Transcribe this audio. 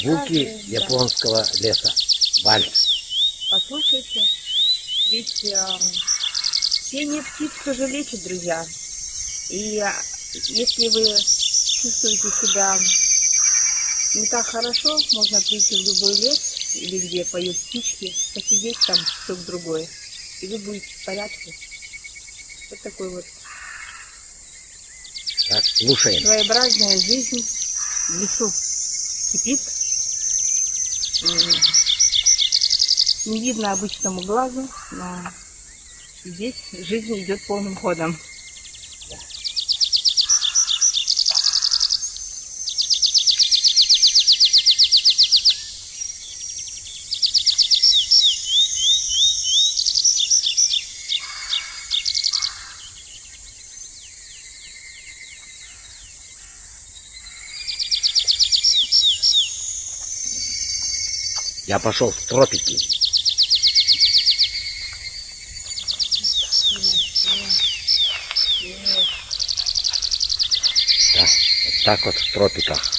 Звуки японского леса. Вальс. Послушайте. Ведь э, пение птиц тоже лечит, друзья. И э, если вы чувствуете себя не так хорошо, можно прийти в любой лес или где поют птички, посидеть там часок-другой, и вы будете в порядке. Вот такой вот Так, слушаем. своеобразная жизнь в лесу кипит. Не видно обычному глазу, но здесь жизнь идет полным ходом. Я пошел в тропики. Да, вот так вот в тропиках.